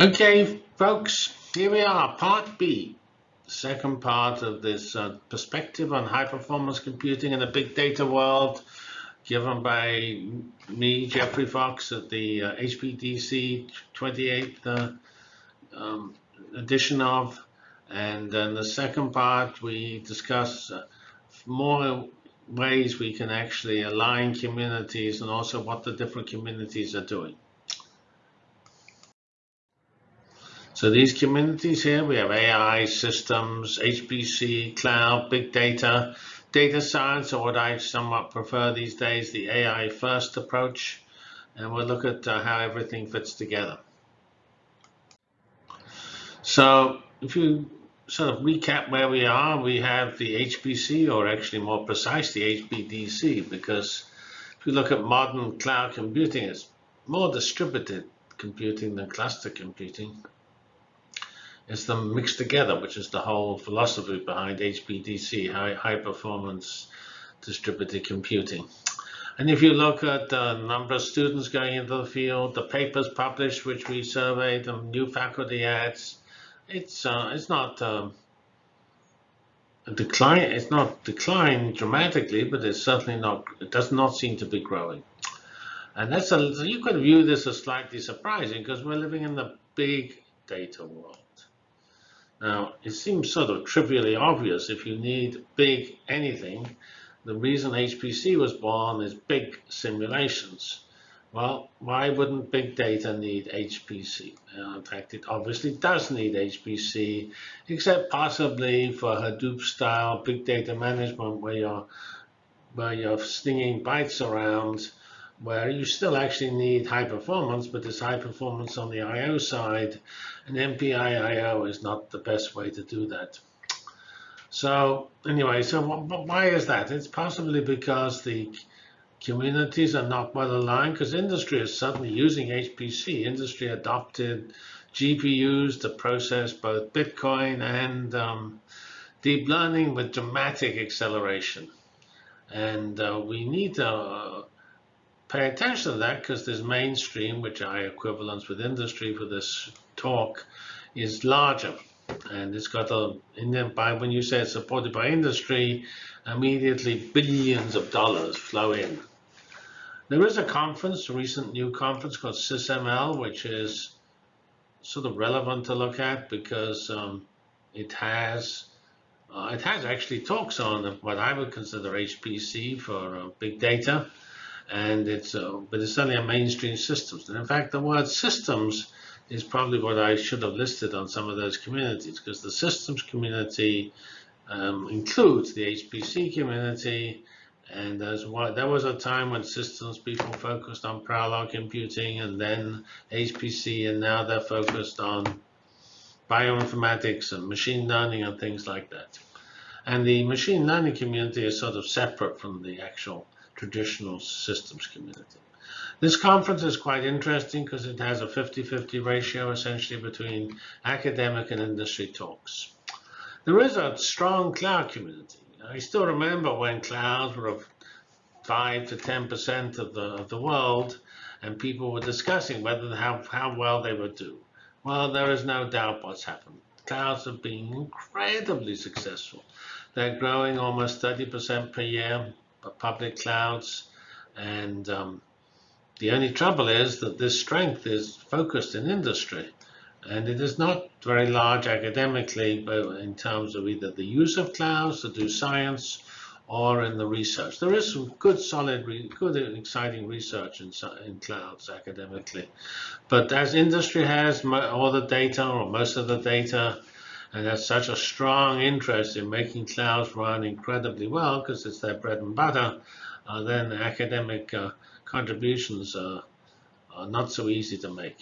Okay, folks, here we are, part B, second part of this uh, perspective on high performance computing in the big data world, given by me, Geoffrey Fox, at the uh, HPDC 28th uh, um, edition of. And in the second part, we discuss uh, more ways we can actually align communities and also what the different communities are doing. So these communities here, we have AI, systems, HPC, cloud, big data, data science, or what I somewhat prefer these days, the AI first approach. And we'll look at uh, how everything fits together. So if you sort of recap where we are, we have the HPC, or actually more precise, the HPDC, because if you look at modern cloud computing, it's more distributed computing than cluster computing. It's them mixed together, which is the whole philosophy behind HPDC, high, high performance distributed computing. And if you look at the number of students going into the field, the papers published, which we surveyed, the new faculty ads, it's uh, it's not um, decline. It's not declined dramatically, but it's certainly not. It does not seem to be growing. And that's a you could view this as slightly surprising because we're living in the big data world. Now, it seems sort of trivially obvious if you need big anything, the reason HPC was born is big simulations. Well, why wouldn't big data need HPC? In fact, it obviously does need HPC, except possibly for Hadoop-style big data management where you're, where you're stinging bytes around where you still actually need high performance, but there's high performance on the I.O. side, and MPI I.O. is not the best way to do that. So anyway, so why is that? It's possibly because the communities are not well aligned, because industry is suddenly using HPC. Industry adopted GPUs to process both Bitcoin and um, deep learning with dramatic acceleration. And uh, we need to uh, pay attention to that because this mainstream, which I equivalence with industry for this talk, is larger. And it's got a, in by when you say it's supported by industry, immediately billions of dollars flow in. There is a conference, a recent new conference called SysML, which is sort of relevant to look at because um, it has uh, it has actually talks on what I would consider HPC for uh, big data and it's uh, but it's only a mainstream systems. And in fact, the word systems is probably what I should have listed on some of those communities because the systems community um, includes the HPC community. And what there was a time when systems people focused on parallel computing and then HPC, and now they're focused on bioinformatics and machine learning and things like that. And the machine learning community is sort of separate from the actual traditional systems community. This conference is quite interesting because it has a 50-50 ratio essentially between academic and industry talks. There is a strong cloud community. I still remember when clouds were of 5 to 10% of the, of the world and people were discussing whether how, how well they would do. Well, there is no doubt what's happened. Clouds have been incredibly successful. They're growing almost 30% per year public clouds. And um, the only trouble is that this strength is focused in industry. And it is not very large academically but in terms of either the use of clouds to do science or in the research. There is some good, solid, good, exciting research in, in clouds academically. But as industry has all the data or most of the data, and has such a strong interest in making clouds run incredibly well because it's their bread and butter, uh, then academic uh, contributions are, are not so easy to make.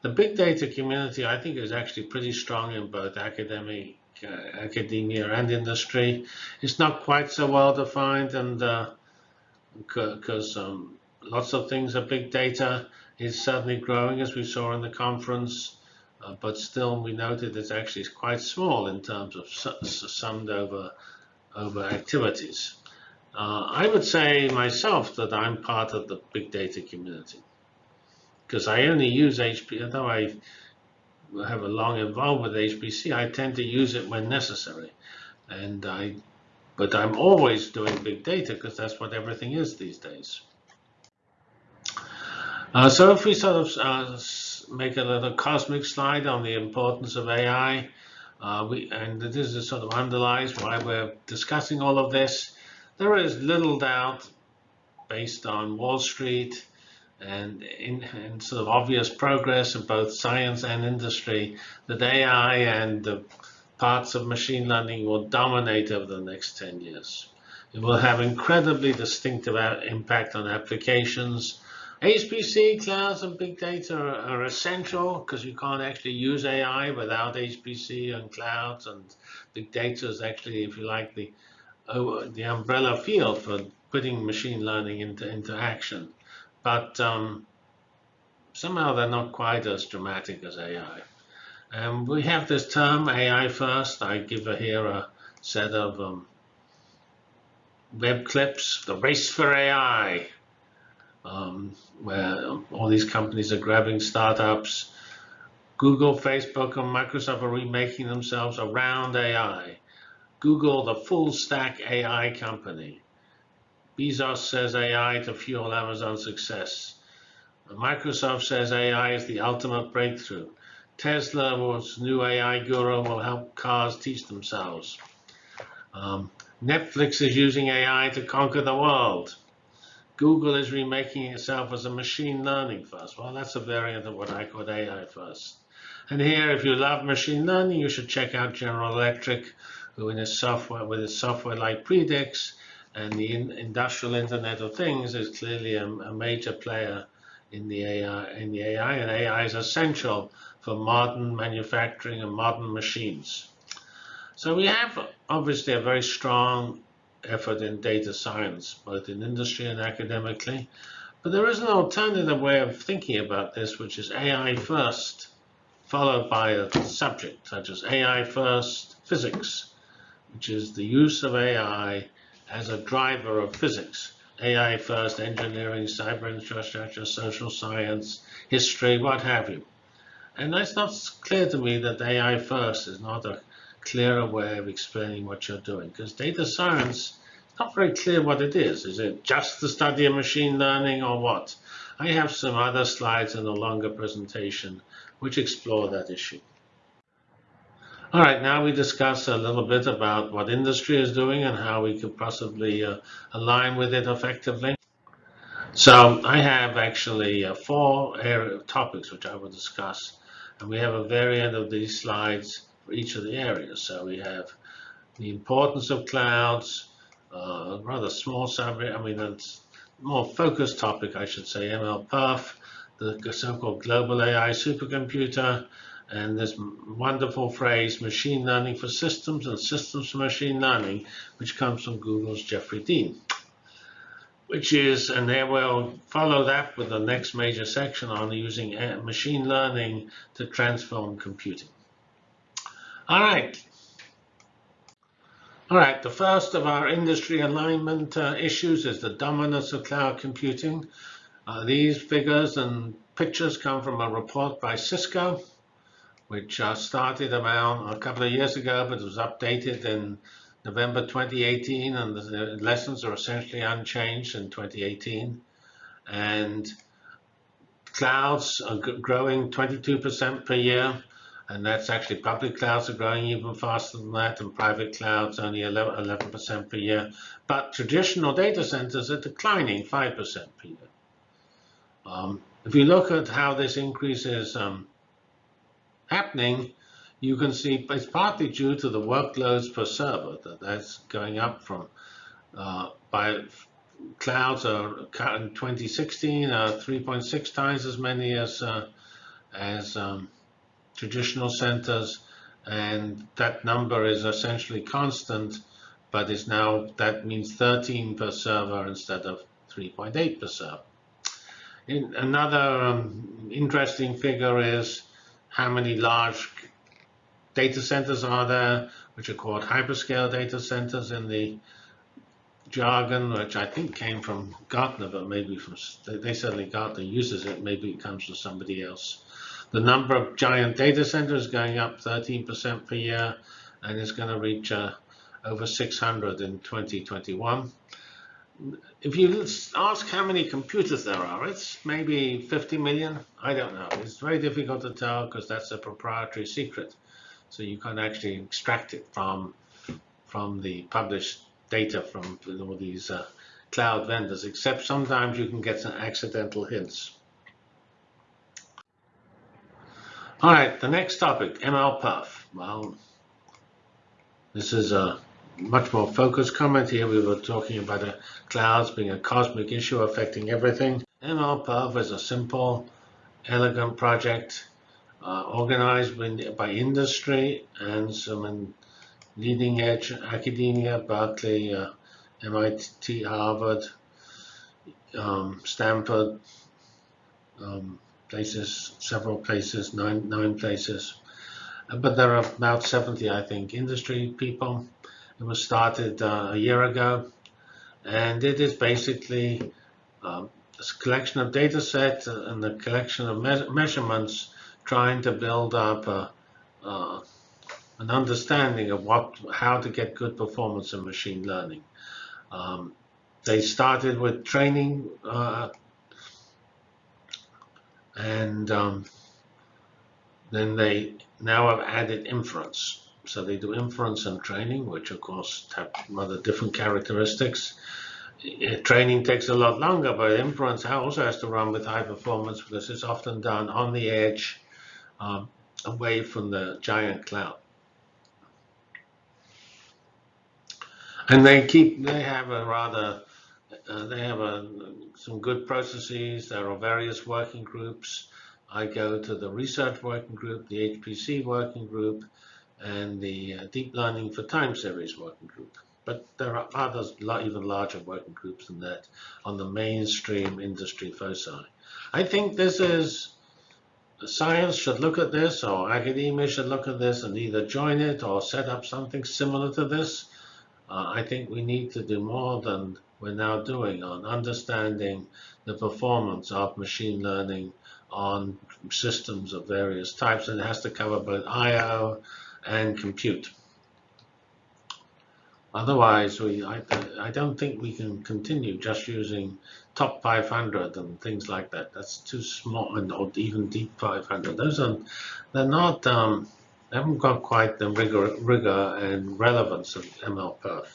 The big data community, I think, is actually pretty strong in both academic, uh, academia and industry. It's not quite so well defined, and because uh, um, lots of things are big data, it's certainly growing, as we saw in the conference. Uh, but still we noted it's actually quite small in terms of summed over, over activities. Uh, I would say myself that I'm part of the big data community because I only use HP, although I have a long involvement with HPC, I tend to use it when necessary. And I, but I'm always doing big data because that's what everything is these days. Uh, so if we sort of uh, make a little cosmic slide on the importance of AI, uh, we, and this is sort of underlies why we're discussing all of this. There is little doubt, based on Wall Street and in, in sort of obvious progress in both science and industry, that AI and the parts of machine learning will dominate over the next 10 years. It will have incredibly distinctive impact on applications HPC, clouds, and big data are, are essential because you can't actually use AI without HPC and clouds. And big data is actually, if you like, the oh, the umbrella field for putting machine learning into into action. But um, somehow they're not quite as dramatic as AI. And we have this term AI first. I give here a set of um, web clips, the race for AI um, where all these companies are grabbing startups. Google, Facebook, and Microsoft are remaking themselves around AI. Google, the full stack AI company. Bezos says AI to fuel Amazon's success. Microsoft says AI is the ultimate breakthrough. Tesla's new AI guru will help cars teach themselves. Um, Netflix is using AI to conquer the world. Google is remaking itself as a machine learning first. Well, that's a variant of what I call AI first. And here, if you love machine learning, you should check out General Electric, who in its software, with its software like Predix and the in, industrial Internet of Things, is clearly a, a major player in the AI. In the AI, and AI is essential for modern manufacturing and modern machines. So we have obviously a very strong effort in data science, both in industry and academically. But there is an alternative way of thinking about this, which is AI first, followed by a subject, such as AI first physics, which is the use of AI as a driver of physics. AI first engineering, cyber infrastructure, social science, history, what have you. And it's not clear to me that AI first is not a clearer way of explaining what you're doing because data science is not very clear what it is. Is it just the study of machine learning or what? I have some other slides in a longer presentation which explore that issue. All right, now we discuss a little bit about what industry is doing and how we could possibly uh, align with it effectively. So I have actually uh, four topics which I will discuss, and we have a variant of these slides for each of the areas. So we have the importance of clouds, uh, rather small subject, I mean, it's more focused topic, I should say, MLPerf, the so-called global AI supercomputer, and this wonderful phrase, machine learning for systems and systems for machine learning, which comes from Google's Jeffrey Dean. Which is, and there we'll follow that with the next major section on using machine learning to transform computing. All right. All right, the first of our industry alignment uh, issues is the dominance of cloud computing. Uh, these figures and pictures come from a report by Cisco, which uh, started about a couple of years ago, but was updated in November 2018, and the lessons are essentially unchanged in 2018. And clouds are growing 22% per year and that's actually public clouds are growing even faster than that, and private clouds only 11% per year. But traditional data centers are declining 5% per year. Um, if you look at how this increase is um, happening, you can see it's partly due to the workloads per server that that's going up from uh, by clouds are in 2016 are 3.6 times as many as uh, as um, traditional centers, and that number is essentially constant, but is now, that means 13 per server instead of 3.8 per server. In, another um, interesting figure is how many large data centers are there, which are called hyperscale data centers in the jargon, which I think came from Gartner, but maybe from, they, they certainly Gartner uses it, maybe it comes from somebody else. The number of giant data centers going up 13% per year and is going to reach uh, over 600 in 2021. If you ask how many computers there are, it's maybe 50 million. I don't know. It's very difficult to tell because that's a proprietary secret. So you can't actually extract it from from the published data from all these uh, cloud vendors, except sometimes you can get some accidental hints. All right, the next topic, MLPerf. Well, this is a much more focused comment here. We were talking about the clouds being a cosmic issue affecting everything. MLPerf is a simple, elegant project uh, organized by industry and some leading edge academia, Berkeley, uh, MIT, Harvard, um, Stanford, um, places, several places, nine, nine places. Uh, but there are about 70, I think, industry people. It was started uh, a year ago, and it is basically um, a collection of data sets and a collection of me measurements trying to build up a, uh, an understanding of what, how to get good performance in machine learning. Um, they started with training uh, and um, then they now have added inference. So they do inference and training, which of course have rather different characteristics. Training takes a lot longer, but inference also has to run with high performance because it's often done on the edge, um, away from the giant cloud. And they keep, they have a rather, uh, they have a, some good processes. There are various working groups. I go to the research working group, the HPC working group, and the uh, deep learning for time series working group. But there are others, even larger working groups than that on the mainstream industry foci. I think this is, science should look at this or academia should look at this and either join it or set up something similar to this uh, I think we need to do more than we're now doing on understanding the performance of machine learning on systems of various types, and it has to cover both I/O and compute. Otherwise, we I, I don't think we can continue just using top 500 and things like that. That's too small, and or even deep 500. Those are they're not um, haven't got quite the rigor, rigor and relevance of MLPerf.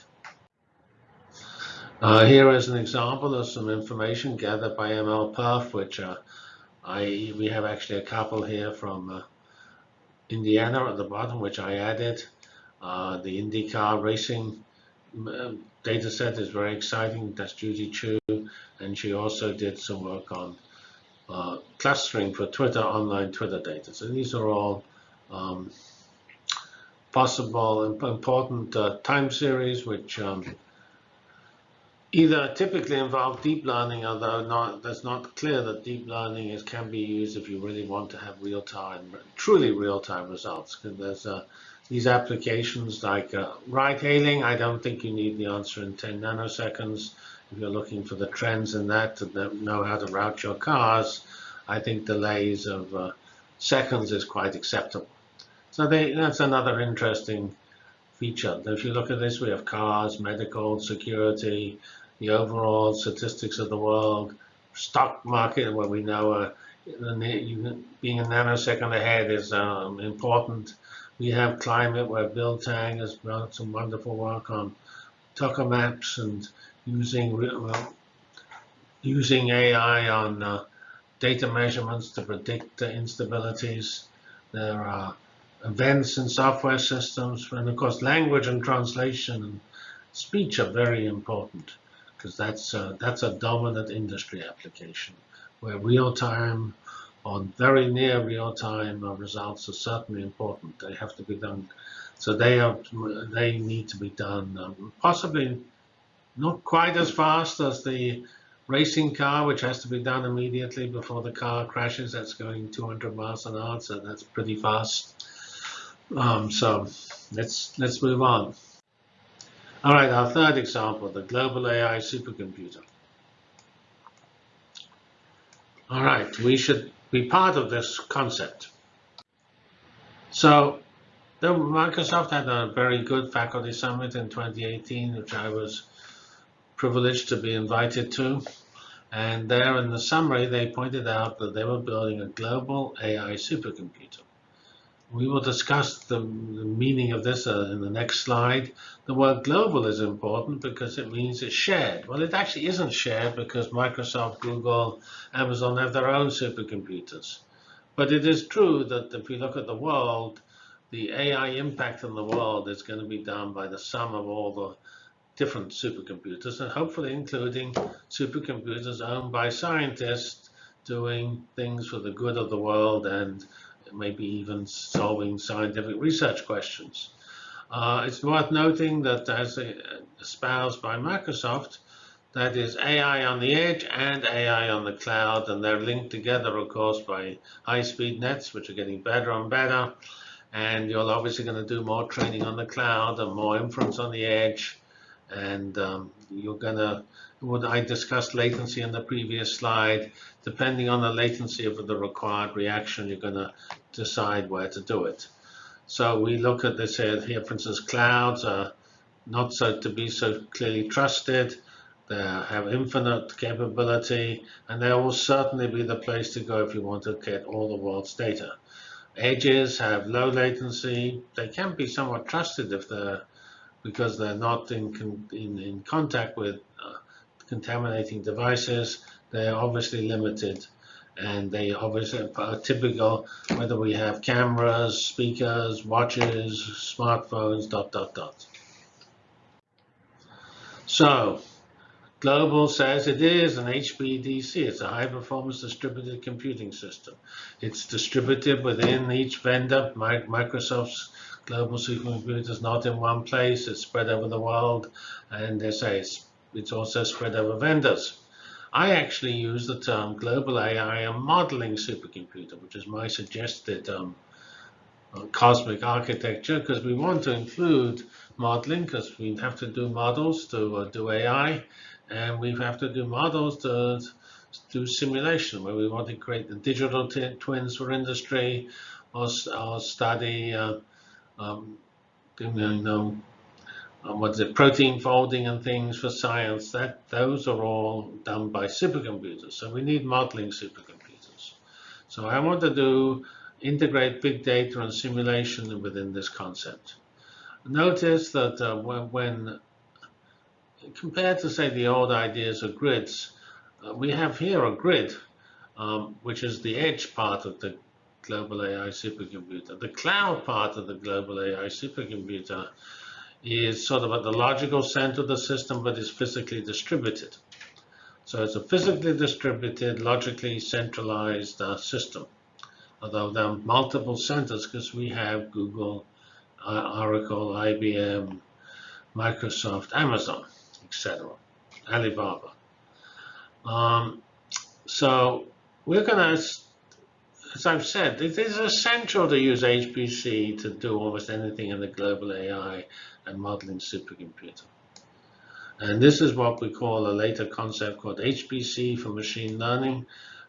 Uh, here is an example of some information gathered by MLPerf, which uh, I we have actually a couple here from uh, Indiana at the bottom, which I added. Uh, the IndyCar racing uh, data set is very exciting. That's Judy Qiu, and she also did some work on uh, clustering for Twitter, online Twitter data. So these are all um, possible important uh, time series, which um, either typically involve deep learning, although not, that's not clear that deep learning is, can be used if you really want to have real-time, truly real-time results. Because there's uh, these applications like uh, ride-hailing. I don't think you need the answer in 10 nanoseconds. If you're looking for the trends in that to know how to route your cars, I think delays of uh, seconds is quite acceptable. So they, that's another interesting feature. If you look at this, we have cars, medical, security, the overall statistics of the world, stock market, where we know uh, being a nanosecond ahead is um, important. We have climate, where Bill Tang has done some wonderful work on tokamaks and using well, using AI on uh, data measurements to predict the instabilities. There are events and software systems, and of course language and translation and speech are very important because that's a, that's a dominant industry application where real-time or very near real-time uh, results are certainly important. They have to be done, so they are they need to be done um, possibly not quite as fast as the racing car, which has to be done immediately before the car crashes. That's going 200 miles an hour, so that's pretty fast. Um, so let's let's move on. All right, our third example, the global AI supercomputer. All right, we should be part of this concept. So the Microsoft had a very good faculty summit in 2018, which I was privileged to be invited to. And there in the summary, they pointed out that they were building a global AI supercomputer. We will discuss the, the meaning of this uh, in the next slide. The word global is important because it means it's shared. Well, it actually isn't shared because Microsoft, Google, Amazon have their own supercomputers. But it is true that if we look at the world, the AI impact on the world is going to be done by the sum of all the different supercomputers and hopefully including supercomputers owned by scientists doing things for the good of the world and maybe even solving scientific research questions. Uh, it's worth noting that as espoused by Microsoft, that is AI on the edge and AI on the cloud, and they're linked together, of course, by high-speed nets, which are getting better and better. And you're obviously going to do more training on the cloud and more inference on the edge. And um, you're going to, what I discussed latency in the previous slide, depending on the latency of the required reaction, you're going to decide where to do it. So we look at this here, here for instance, clouds are not so to be so clearly trusted. They have infinite capability, and they will certainly be the place to go if you want to get all the world's data. Edges have low latency. They can be somewhat trusted if they're because they're not in in, in contact with uh, contaminating devices. They're obviously limited and they obviously are uh, typical whether we have cameras, speakers, watches, smartphones, dot, dot, dot. So Global says it is an HPDC. It's a high performance distributed computing system. It's distributed within each vendor. Microsoft's global supercomputer is not in one place. It's spread over the world. And they say it's, it's also spread over vendors. I actually use the term global AI and modeling supercomputer, which is my suggested um, uh, cosmic architecture, because we want to include modeling, because we have to do models to uh, do AI, and we have to do models to do simulation, where we want to create the digital twins for industry, or, or study, uh, um, you know, um, what's it, protein folding and things for science, that those are all done by supercomputers. So we need modeling supercomputers. So I want to do integrate big data and simulation within this concept. Notice that uh, when, when, compared to say the old ideas of grids, uh, we have here a grid, um, which is the edge part of the global AI supercomputer. The cloud part of the global AI supercomputer is sort of at the logical center of the system, but is physically distributed. So it's a physically distributed, logically centralized uh, system. Although there are multiple centers because we have Google, uh, Oracle, IBM, Microsoft, Amazon, etc., Alibaba. Um, so we're going to as I've said, it is essential to use HPC to do almost anything in the global AI and modeling supercomputer. And this is what we call a later concept called HPC for machine learning.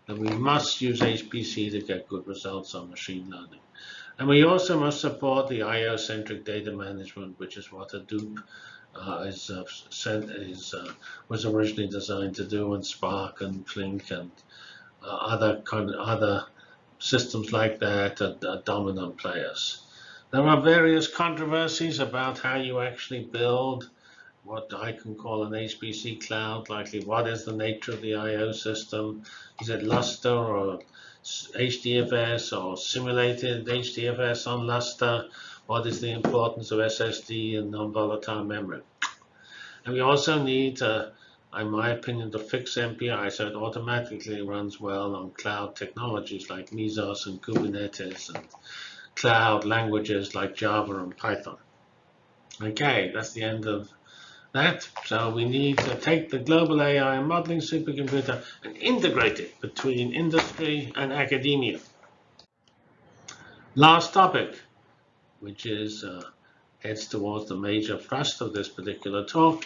And we must use HPC to get good results on machine learning. And we also must support the IO-centric data management, which is what Hadoop uh, is, uh, is uh, was originally designed to do, and Spark and Flink and uh, other other systems like that are, are dominant players. There are various controversies about how you actually build what I can call an HPC cloud, likely what is the nature of the I.O. system? Is it Lustre or HDFS or simulated HDFS on Lustre? What is the importance of SSD and non-volatile memory? And we also need to in my opinion, to fix MPI so it automatically runs well on cloud technologies like Mesos and Kubernetes and cloud languages like Java and Python. Okay, that's the end of that. So we need to take the global AI modeling supercomputer and integrate it between industry and academia. Last topic, which is uh, heads towards the major thrust of this particular talk,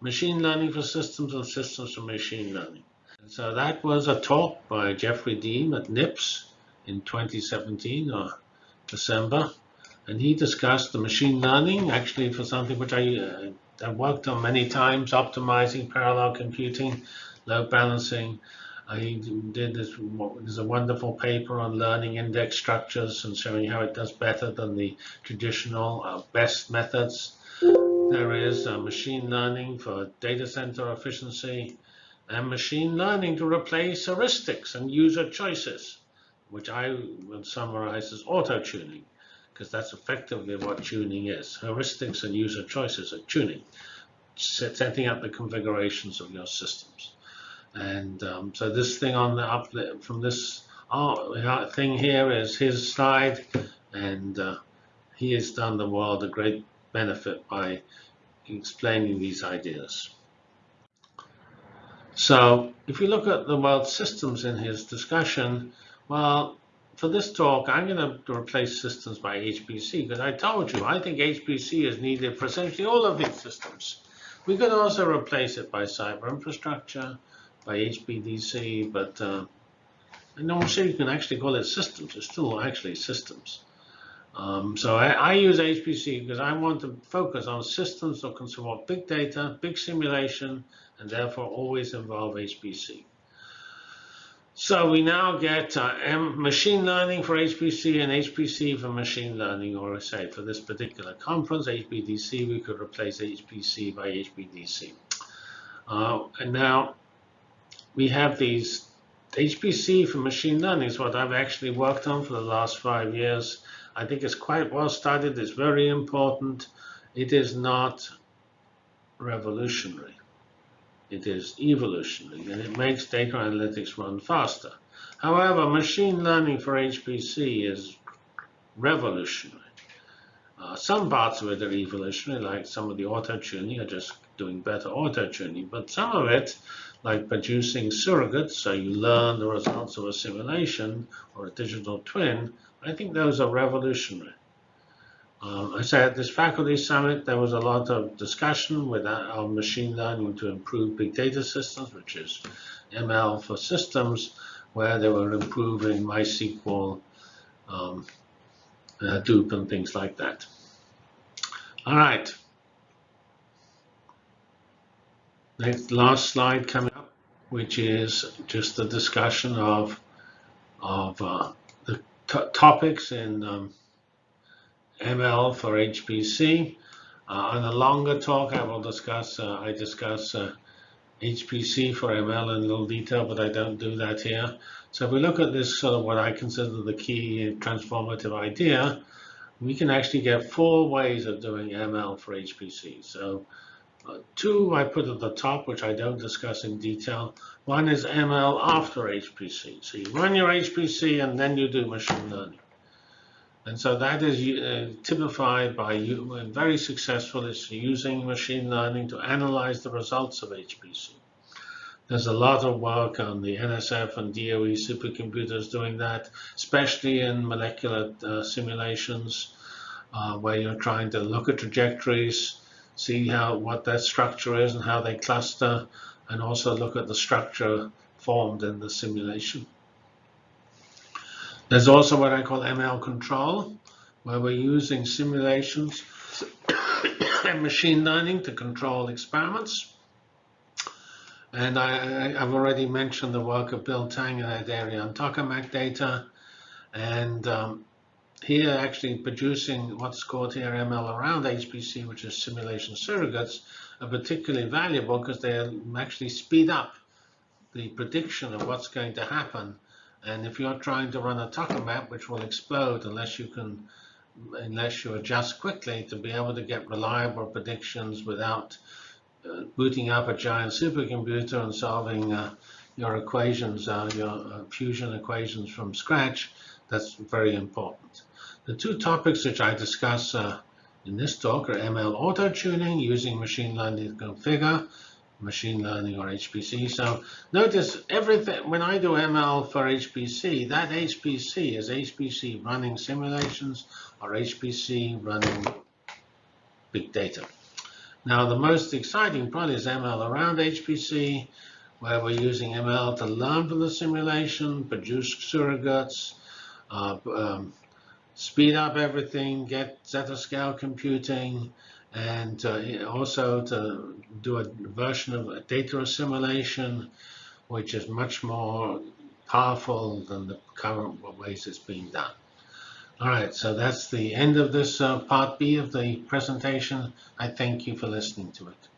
machine learning for systems and systems for machine learning. And so that was a talk by Jeffrey Dean at NIPS in 2017 or December. And he discussed the machine learning actually for something which I, uh, I've worked on many times, optimizing parallel computing, load balancing. I did this, there's a wonderful paper on learning index structures and showing how it does better than the traditional uh, best methods. There is uh, machine learning for data center efficiency and machine learning to replace heuristics and user choices, which I would summarize as auto-tuning, because that's effectively what tuning is. Heuristics and user choices are tuning, setting up the configurations of your systems. And um, so this thing on the up from this uh, thing here is his slide, and uh, he has done the world a great benefit by explaining these ideas. So if you look at the world systems in his discussion, well, for this talk, I'm going to replace systems by HPC because I told you, I think HPC is needed for essentially all of these systems. We could also replace it by cyber infrastructure, by HPDC, but uh, I'm not sure you can actually call it systems. It's still actually systems. Um, so I, I, use HPC because I want to focus on systems that can support big data, big simulation, and therefore always involve HPC. So we now get uh, machine learning for HPC and HPC for machine learning, or say for this particular conference, HPDC, we could replace HPC by HPDC. Uh, and now we have these HPC for machine learning is what I've actually worked on for the last five years. I think it's quite well studied. It's very important. It is not revolutionary. It is evolutionary, and it makes data analytics run faster. However, machine learning for HPC is revolutionary. Uh, some parts of it are evolutionary, like some of the auto-tuning are just doing better auto-tuning, but some of it, like producing surrogates, so you learn the results of a simulation or a digital twin, I think those are revolutionary. Um, I said at this faculty summit, there was a lot of discussion with our machine learning to improve big data systems, which is ML for systems, where they were improving MySQL, um, Hadoop, and things like that. All right. Next, last slide coming which is just a discussion of of uh, the topics in um, ML for HPC. Uh, on a longer talk, I will discuss, uh, I discuss uh, HPC for ML in a little detail, but I don't do that here. So if we look at this sort of what I consider the key transformative idea, we can actually get four ways of doing ML for HPC. So uh, two I put at the top, which I don't discuss in detail. One is ML after HPC. So you run your HPC and then you do machine learning. And so that is uh, typified by you, uh, very successful is using machine learning to analyze the results of HPC. There's a lot of work on the NSF and DOE supercomputers doing that, especially in molecular uh, simulations, uh, where you're trying to look at trajectories, see how what that structure is and how they cluster, and also look at the structure formed in the simulation. There's also what I call ML control, where we're using simulations and machine learning to control experiments. And I, have already mentioned the work of Bill Tang in that area on tokamak data. And um, here actually producing what's called here ML around HPC, which is simulation surrogates, are particularly valuable because they actually speed up the prediction of what's going to happen and if you're trying to run a tokamak, which will explode unless you can, unless you adjust quickly to be able to get reliable predictions without uh, booting up a giant supercomputer and solving uh, your equations, uh, your uh, fusion equations from scratch, that's very important. The two topics which I discuss uh, in this talk are ML auto-tuning using machine learning to configure machine learning or HPC. So notice everything, when I do ML for HPC, that HPC is HPC running simulations or HPC running big data. Now the most exciting probably is ML around HPC, where we're using ML to learn from the simulation, produce surrogates, uh, um, speed up everything, get zettascale computing, and uh, also to do a version of data assimilation, which is much more powerful than the current ways it's being done. All right, so that's the end of this uh, part B of the presentation. I thank you for listening to it.